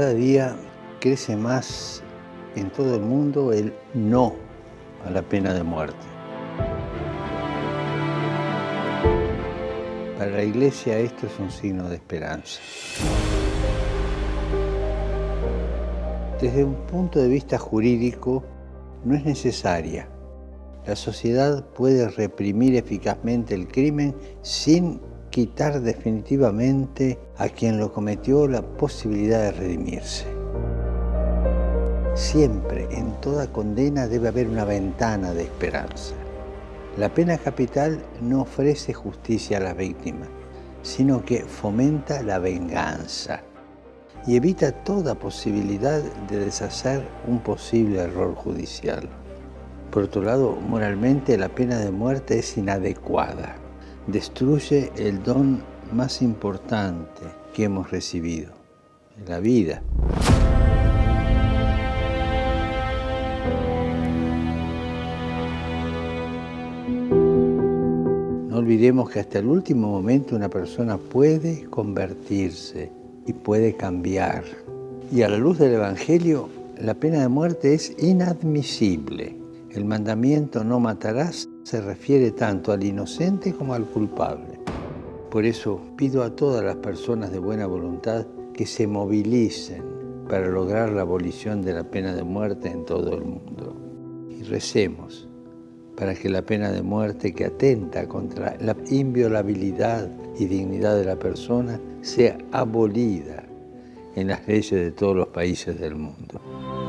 día crece más en todo el mundo el no a la pena de muerte. Para la Iglesia esto es un signo de esperanza. Desde un punto de vista jurídico, no es necesaria. La sociedad puede reprimir eficazmente el crimen sin quitar definitivamente a quien lo cometió la posibilidad de redimirse. Siempre, en toda condena, debe haber una ventana de esperanza. La pena capital no ofrece justicia a la víctima, sino que fomenta la venganza y evita toda posibilidad de deshacer un posible error judicial. Por otro lado, moralmente la pena de muerte es inadecuada. Destruye el don más importante que hemos recibido, la vida. No olvidemos que hasta el último momento una persona puede convertirse y puede cambiar. Y a la luz del Evangelio, la pena de muerte es inadmisible. El mandamiento no matarás se refiere tanto al inocente como al culpable. Por eso pido a todas las personas de buena voluntad que se movilicen para lograr la abolición de la pena de muerte en todo el mundo. Y recemos para que la pena de muerte que atenta contra la inviolabilidad y dignidad de la persona sea abolida en las leyes de todos los países del mundo.